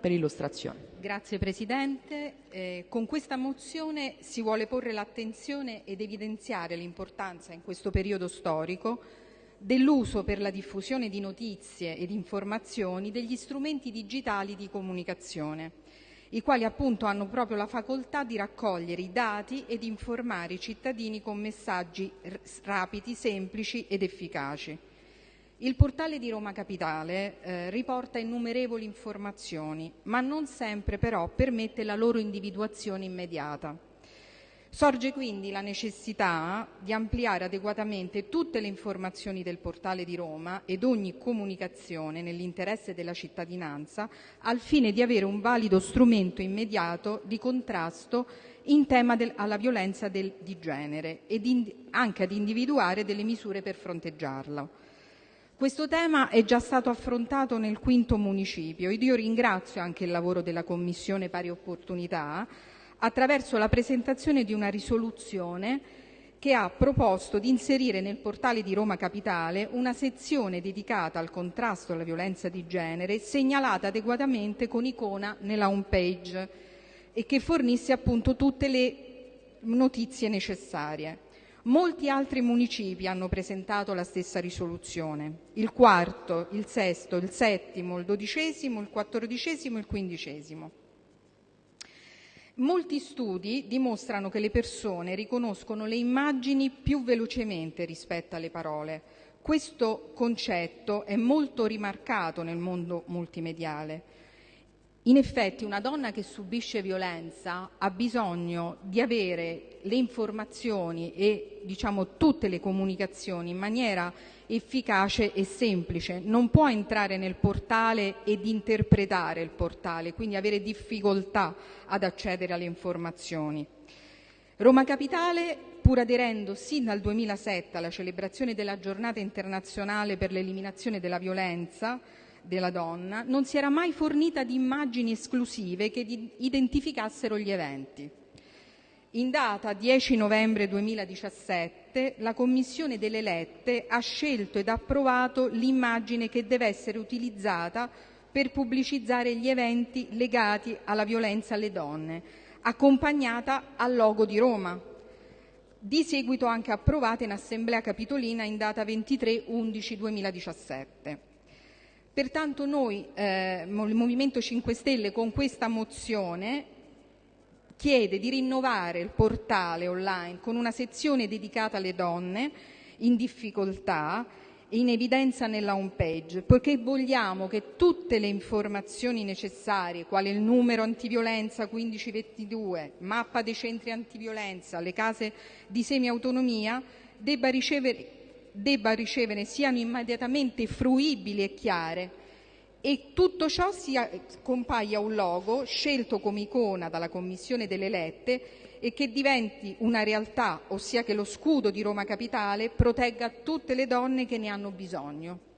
per illustrazione. Grazie Presidente. Eh, con questa mozione si vuole porre l'attenzione ed evidenziare l'importanza in questo periodo storico dell'uso per la diffusione di notizie ed informazioni degli strumenti digitali di comunicazione, i quali appunto hanno proprio la facoltà di raccogliere i dati ed informare i cittadini con messaggi rapidi, semplici ed efficaci. Il portale di Roma Capitale eh, riporta innumerevoli informazioni, ma non sempre però permette la loro individuazione immediata. Sorge quindi la necessità di ampliare adeguatamente tutte le informazioni del portale di Roma ed ogni comunicazione nell'interesse della cittadinanza al fine di avere un valido strumento immediato di contrasto in tema del, alla violenza del, di genere ed in, anche ad individuare delle misure per fronteggiarla. Questo tema è già stato affrontato nel quinto municipio ed io ringrazio anche il lavoro della Commissione Pari Opportunità attraverso la presentazione di una risoluzione che ha proposto di inserire nel portale di Roma Capitale una sezione dedicata al contrasto alla violenza di genere segnalata adeguatamente con icona nella home page e che fornisse appunto tutte le notizie necessarie. Molti altri municipi hanno presentato la stessa risoluzione, il quarto, il sesto, il settimo, il dodicesimo, il quattordicesimo e il quindicesimo. Molti studi dimostrano che le persone riconoscono le immagini più velocemente rispetto alle parole. Questo concetto è molto rimarcato nel mondo multimediale. In effetti una donna che subisce violenza ha bisogno di avere le informazioni e diciamo, tutte le comunicazioni in maniera efficace e semplice. Non può entrare nel portale ed interpretare il portale, quindi avere difficoltà ad accedere alle informazioni. Roma Capitale, pur aderendo sin dal 2007 alla celebrazione della giornata internazionale per l'eliminazione della violenza, della donna, non si era mai fornita di immagini esclusive che identificassero gli eventi. In data 10 novembre 2017 la Commissione delle Lette ha scelto ed approvato l'immagine che deve essere utilizzata per pubblicizzare gli eventi legati alla violenza alle donne, accompagnata al logo di Roma, di seguito anche approvata in Assemblea Capitolina in data 23 11 2017. Pertanto noi, eh, il Movimento 5 Stelle, con questa mozione chiede di rinnovare il portale online con una sezione dedicata alle donne in difficoltà in evidenza nella home page, perché vogliamo che tutte le informazioni necessarie, quale il numero antiviolenza 1522, mappa dei centri antiviolenza, le case di semiautonomia, debba ricevere debba ricevere siano immediatamente fruibili e chiare e tutto ciò sia, compaia un logo scelto come icona dalla Commissione delle Lette e che diventi una realtà, ossia che lo scudo di Roma Capitale protegga tutte le donne che ne hanno bisogno.